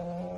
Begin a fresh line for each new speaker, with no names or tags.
Oh.